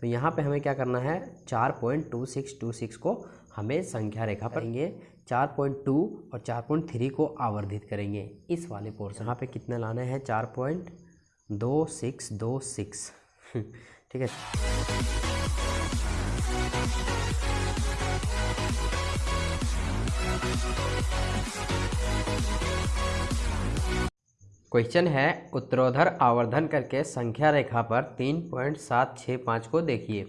तो यहाँ पे हमें क्या करना है? चार point two six two six को हमें संख्या रेखा पर चार पॉइंट टू और चार पॉइंट थ्री को आवर्धित करेंगे। इस वाले पोर्स यहाँ पे कितना लाने हैं? चार पॉइंट दो सिक्स दो सिक्स। ठीक है। क्वेश्चन है उत्तरोधर आवर्धन करके संख्या रेखा पर तीन पॉइंट सात छः पाँच को देखिए।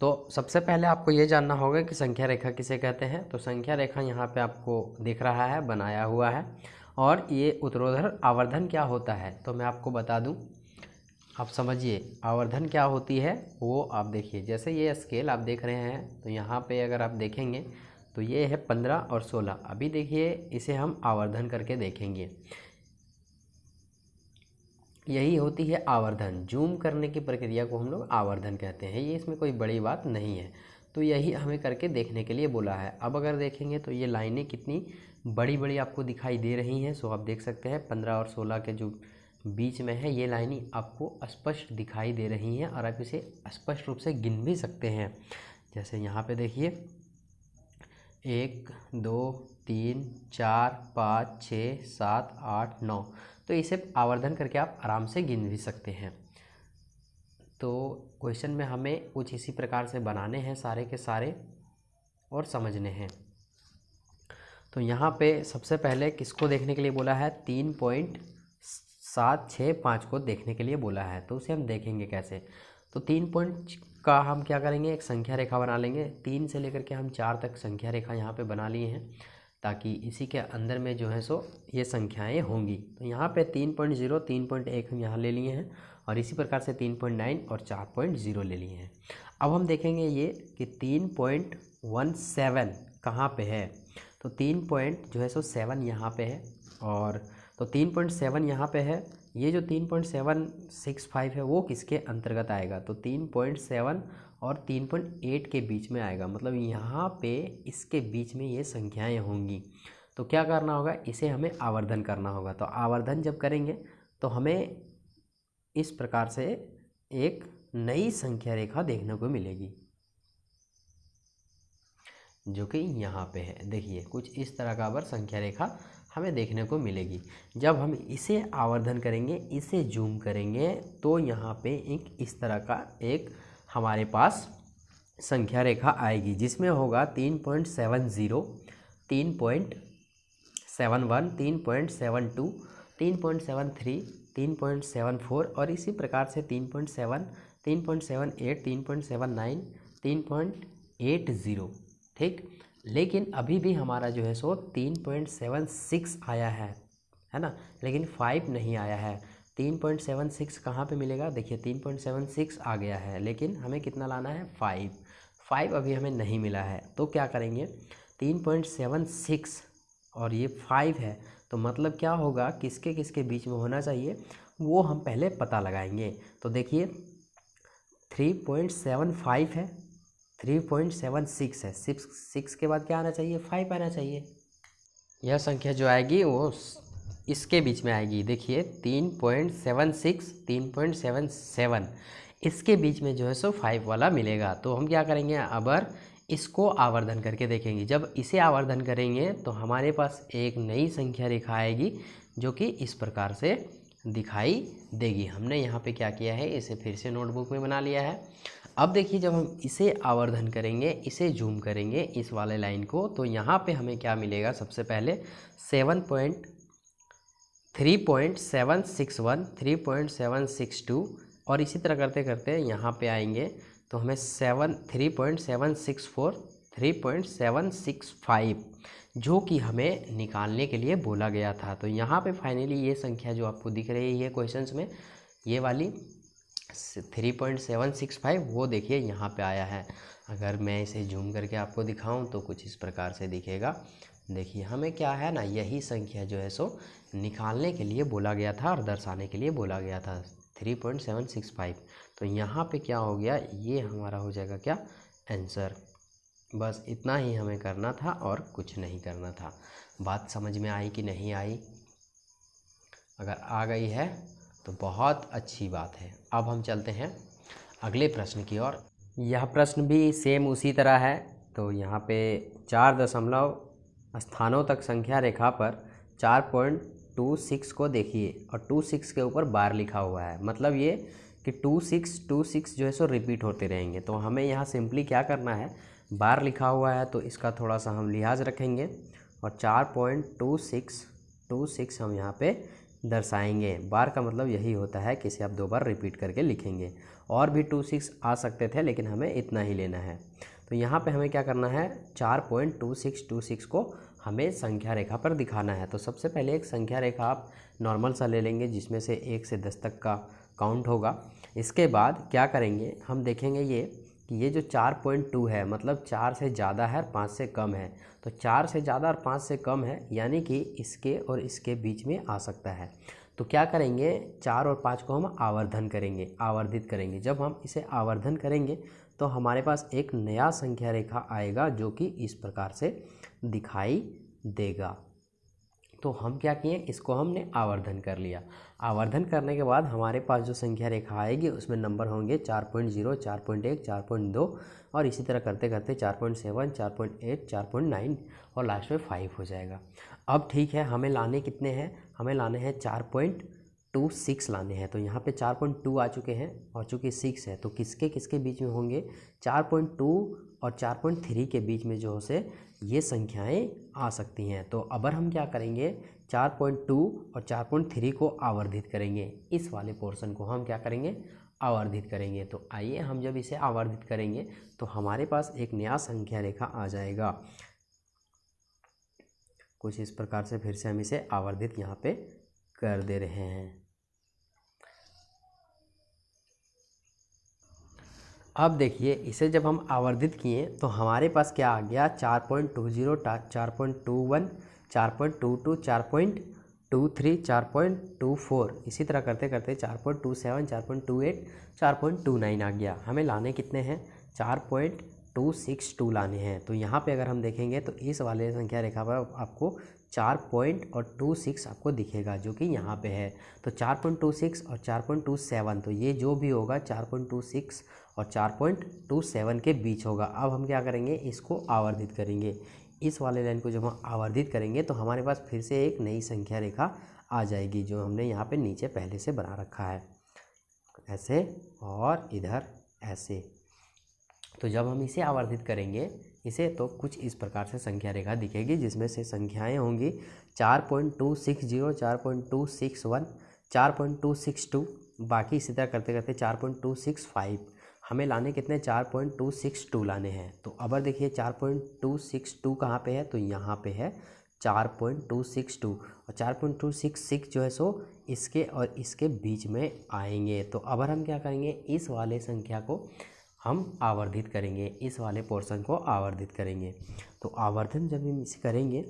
तो सबसे पहले आपको ये जानना होगा कि संख्या रेखा किसे कहते हैं? तो संख्या रेखा यहाँ पे आपको दिख रहा है, बनाया हुआ है। और ये उत्तरोधर आवर्धन क्या होता है? तो मैं आपको बता दूँ। आप समझिए, आवर्धन क्या होती है? वो आप देखिए। जैसे ये स्केल आप देख रहे हैं तो यहाँ पर अगर आप देखेंगे तो ये है पंद्रह और सोलह। अभी देखिए, इसे हम आवर्धन करके देखेंगे। यही होती है आवर्धन। जूम करने की प्रक्रिया को हम लोग आवर्धन कहते हैं। ये इसमें कोई बड़ी बात नहीं है। तो यही हमें करके देखने के लिए बोला है। अब अगर देखेंगे तो ये लाइनें कितनी बड़ी बड़ी आपको दिखाई दे रही हैं, सो आप देख सकते हैं पंद्रह और सोलह के जो बीच में है, ये लाइनें आपको स्पष्ट दिखाई दे रही हैं और आप इसे स्पष्ट रूप से गिन भी सकते हैं। जैसे यहाँ पे देखिए, एक, दो, तीन, चार, पाँच, छः, सात, आठ, नौ। तो इसे आवर्धन करके आप आराम से गिन भी सकते हैं। तो क्वेश्चन में हमें कुछ इसी प्रकार से बनाने हैं, सारे के सारे, और समझने हैं। तो यहाँ पे सबसे पहले किसको देखने के लिए बोला है? तीन पॉइंट सात छः पाँच को देखने के लिए बोला है। तो उसे हम देखेंगे कैसे? तो तीन पॉइंट का हम क्या करेंगे? एक संख्या रेखा बना लेंगे। तीन से लेकर के हम चार तक संख्या रेखा यहाँ पे बना लिए हैं। ताकि इसी के अंदर में जो है सो ये संख्याएँ होंगी। तो यहाँ पे तीन पॉइंट ज़ीरो, तीन पॉइंट एक हम यहाँ ले लिए हैं और इसी प्रकार से तीन पॉइंट नाइन और चार पॉइंट ज़ीरो ले लिए हैं। अब हम देखेंगे ये कि तीन पॉइंट वन सेवन कहाँ पर है? तो तीन पॉइंट जो है सो सेवन यहाँ पर है और तो तीन पॉइंट सेवन यहाँ पर है। ये जो तीन पॉइंट सेवन सिक्स फाइव है, वो किसके अंतर्गत आएगा? तो तीन पॉइंट सेवन और तीन पॉइंट एट के बीच में आएगा। मतलब यहाँ पे इसके बीच में ये संख्याएँ होंगी। तो क्या करना होगा? इसे हमें आवर्धन करना होगा। तो आवर्धन जब करेंगे तो हमें इस प्रकार से एक नई संख्या रेखा देखने को मिलेगी, जो कि यहाँ पे है। देखिए, कुछ इस तरह का अबर संख्या रेखा हमें देखने को मिलेगी। जब हम इसे आवर्धन करेंगे, इसे जूम करेंगे तो यहाँ पे एक इस तरह का एक हमारे पास संख्या रेखा आएगी, जिसमें होगा तीन पॉइंट सेवन ज़ीरो, तीन पॉइंट सेवन वन, तीन पॉइंट सेवन टू, तीन पॉइंट सेवन थ्री, तीन पॉइंट सेवन फोर और इसी प्रकार से तीन पॉइंट सेवन, तीन पॉइंट सेवन एट, तीन पॉइंट सेवन नाइन, तीन पॉइंट एट ज़ीरो। ठीक? लेकिन अभी भी हमारा जो है सो तीन पॉइंट सेवन सिक्स आया है है ना? लेकिन फाइव नहीं आया है। तीन पॉइंट सेवन सिक्स कहाँ पर मिलेगा? देखिए, तीन पॉइंट सेवन सिक्स आ गया है, लेकिन हमें कितना लाना है? फाइव। फाइव अभी हमें नहीं मिला है। तो क्या करेंगे? तीन पॉइंट सेवन सिक्स और ये फाइव है तो मतलब क्या होगा? किसके किसके बीच में होना चाहिए? वो हम पहले पता लगाएँगे। तो देखिए, थ्री पॉइंट सेवन फाइव है थ्री पॉइंट सेवन सिक्स है। सिक्स सिक्स के बाद क्या आना चाहिए? फाइव आना चाहिए। यह संख्या जो आएगी, वो इसके बीच में आएगी। देखिए तीन पॉइंट सेवन सिक्स तीन पॉइंट सेवन सेवन, इसके बीच में जो है सो फाइव वाला मिलेगा। तो हम क्या करेंगे? अबर इसको आवर्धन करके देखेंगे। जब इसे आवर्धन करेंगे तो हमारे पास एक नई संख्या रेखा आएगी, जो कि इस प्रकार से दिखाई देगी। हमने यहाँ पे क्या किया है? इसे फिर से नोटबुक में बना लिया है। अब देखिए जब हम इसे आवर्धन करेंगे, इसे जूम करेंगे इस वाले लाइन को तो यहाँ पे हमें क्या मिलेगा? सबसे पहले seven point three point seven six one three point seven six two और इसी तरह करते करते यहाँ पे आएँगे तो हमें seven three point seven six four three point seven six five जो कि हमें निकालने के लिए बोला गया था। तो यहाँ पे फाइनली ये संख्या जो आपको दिख रही है क्वेश्चंस में, ये वाली three point seven six five वो देखिए यहाँ पे आया है। अगर मैं इसे जूम करके आपको दिखाऊँ तो कुछ इस प्रकार से दिखेगा। देखिए, हमें क्या है ना, यही संख्या जो है सो, निकालने के लिए बोला गया था और दर्शाने के लिए बोला गया था three point seven six five तो यहाँ पे क्या हो गया, ये हमारा हो जाएगा क्या आंसर बस इतना ही हमें करना था और कुछ नहीं करना था। बात समझ में आई कि नहीं आई? अगर आ गई है तो बहुत अच्छी बात है। अब हम चलते हैं अगले प्रश्न की ओर। यह प्रश्न भी सेम उसी तरह है। तो यहाँ पे चार दशमलव स्थानों तक संख्या रेखा पर चार पॉइंट टू सिक्स को देखिए और टू सिक्स के ऊपर बार लिखा हुआ है। मतलब ये कि टू सिक्स टू सिक्स जो है सो रिपीट होते रहेंगे। तो हमें यहाँ सिंपली क्या करना है? बार लिखा हुआ है तो इसका थोड़ा सा हम लिहाज रखेंगे। और चार point two six two six हम यहाँ पे दर्शाएँगे। बार का मतलब यही होता है कि इसे आप दो बार रिपीट करके लिखेंगे। और भी टू सिक्स आ सकते थे, लेकिन हमें इतना ही लेना है। तो यहाँ पे हमें क्या करना है? चार point two six two six को हमें संख्या रेखा पर दिखाना है। तो सबसे पहले एक संख्या रेखा आप नॉर्मल सा ले लेंगे, जिसमें से एक से दस तक का काउंट होगा। इसके बाद क्या करेंगे? हम देखेंगे ये कि ये जो चार पॉइंट टू है मतलब चार से ज़्यादा है और पाँच से कम है तो चार से ज़्यादा और पाँच से कम है, यानी कि इसके और इसके बीच में आ सकता है। तो क्या करेंगे? चार और पाँच को हम आवर्धन करेंगे, आवर्धित करेंगे। जब हम इसे आवर्धन करेंगे तो हमारे पास एक नया संख्या रेखा आएगा जो कि इस प्रकार से दिखाई देगा। तो हम क्या किए? इसको हमने आवर्धन कर लिया। आवर्धन करने के बाद हमारे पास जो संख्या रेखा आएगी, उसमें नंबर होंगे चार पॉइंट ज़ीरो, चार पॉइंट एक, चार पॉइंट दो और इसी तरह करते करते चार पॉइंट सेवन, चार पॉइंट एट, चार पॉइंट नाइन और लास्ट में फाइव हो जाएगा। अब ठीक है, हमें लाने कितने हैं? हमें लाने हैं चार पॉइंट टू सिक्स लाने हैं। तो यहाँ पे चार पॉइंट टू आ चुके हैं और चूँकि सिक्स है तो किसके किसके बीच में होंगे? चार पॉइंट टू और चार पॉइंट थ्री के बीच में जो से ये संख्याएँ आ सकती हैं। तो अबर हम क्या करेंगे? चार पॉइंट टू और चार पॉइंट थ्री को आवर्धित करेंगे। इस वाले पोर्शन को हम क्या करेंगे? आवर्धित करेंगे। तो आइए हम जब इसे आवर्धित करेंगे तो हमारे पास एक नया संख्या रेखा आ जाएगा। कुछ इस प्रकार से फिर से हम इसे आवर्धित यहाँ पे कर दे रहे हैं। अब देखिए इसे जब हम आवर्धित किए तो हमारे पास क्या आ गया चार पॉइंट टू ज़ीरो चार पॉइंट टू वन चार पॉइंट टू टू चार पॉइंट टू थ्री चार पॉइंट टू फोर इसी तरह करते करते चार पॉइंट टू सेवन चार पॉइंट टू एट चार पॉइंट टू नाइन आ गया हमें लाने कितने हैं चार पॉइंट टू सिक्स टू लाने हैं तो यहाँ पे अगर हम देखेंगे तो इस वाले संख्या रेखा पर आपको चार पॉइंट और टू सिक्स आपको दिखेगा जो कि यहाँ पे है तो चार पॉइंट टू सिक्स और चार पॉइंट टू सेवन तो ये जो भी होगा चार पॉइंट टू सिक्स और चार पॉइंट टू सेवन के बीच होगा। अब हम क्या करेंगे? इसको आवर्धित करेंगे। इस वाले लाइन को जब हम आवर्धित करेंगे तो हमारे पास फिर से एक नई संख्या रेखा आ जाएगी, जो हमने यहाँ पे नीचे पहले से बना रखा है। ऐसे और इधर ऐसे। तो जब हम इसे आवर्धित करेंगे, इसे तो कुछ इस प्रकार से संख्या रेखा दिखेगी, जिसमें से संख्याएँ होंगी चार पॉइंट टू सिक्स ज़ीरो, चार पॉइंट टू सिक्स वन, चार पॉइंट टू सिक्स टू, बाकी इसी तरह करते करते चार पॉइंट टू सिक्स फाइव। हमें लाने कितने? चार पॉइंट टू सिक्स टू लाने हैं। तो अब देखिए, चार पॉइंट टू सिक्स टू कहाँ पे है? तो यहाँ पे है चार पॉइंट टू सिक्स टू और चार पॉइंट टू सिक्स सिक्स जो है सो इसके और इसके बीच में आएँगे। तो अब हम क्या करेंगे? इस वाले संख्या को हम आवर्धित करेंगे। इस वाले पोर्शन को आवर्धित करेंगे। तो आवर्धन जब हम इसे करेंगे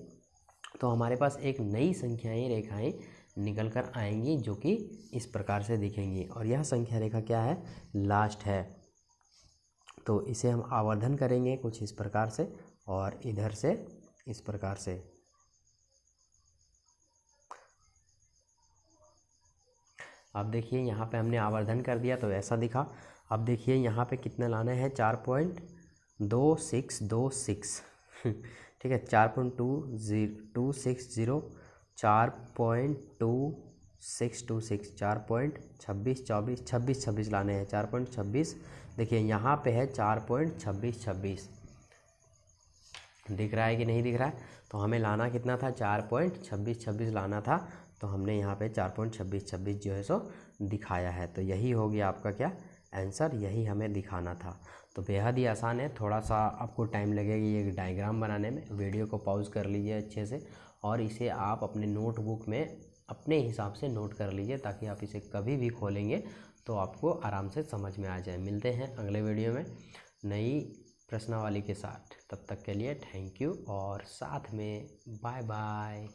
तो हमारे पास एक नई संख्याएँ, रेखाएँ निकल कर आएँगी जो कि इस प्रकार से दिखेंगी। और यह संख्या रेखा क्या है? लास्ट है। तो इसे हम आवर्धन करेंगे कुछ इस प्रकार से और इधर से इस प्रकार से। अब देखिए यहाँ पे हमने आवर्धन कर दिया तो ऐसा दिखा। अब देखिए यहाँ पे कितने लाने हैं? चार पॉइंट दो सिक्स दो सिक्स। ठीक है, चार point two zero two six zero, चार point two six two six, चार पॉइंट छब्बीस, चौबीस, छब्बीस छब्बीस लाने हैं। चार पॉइंट छब्बीस देखिए, यहाँ पे है चार पॉइंट छब्बीस छब्बीस। दिख रहा है कि नहीं दिख रहा है? तो हमें लाना कितना था? चार पॉइंट छब्बीस छब्बीस लाना था। तो हमने यहाँ पे चार पॉइंट छब्बीस छब्बीस जो है सो दिखाया है। तो यही हो गया आपका क्या? आंसर, यही हमें दिखाना था। तो बेहद ही आसान है। थोड़ा सा आपको टाइम लगेगा ये डायग्राम बनाने में। वीडियो को पॉज कर लीजिए अच्छे से और इसे आप अपने नोटबुक में अपने हिसाब से नोट कर लीजिए ताकि आप इसे कभी भी खोलेंगे तो आपको आराम से समझ में आ जाए। मिलते हैं अगले वीडियो में नई प्रश्नावली के साथ। तब तक के लिए थैंक यू और साथ में बाय बाय।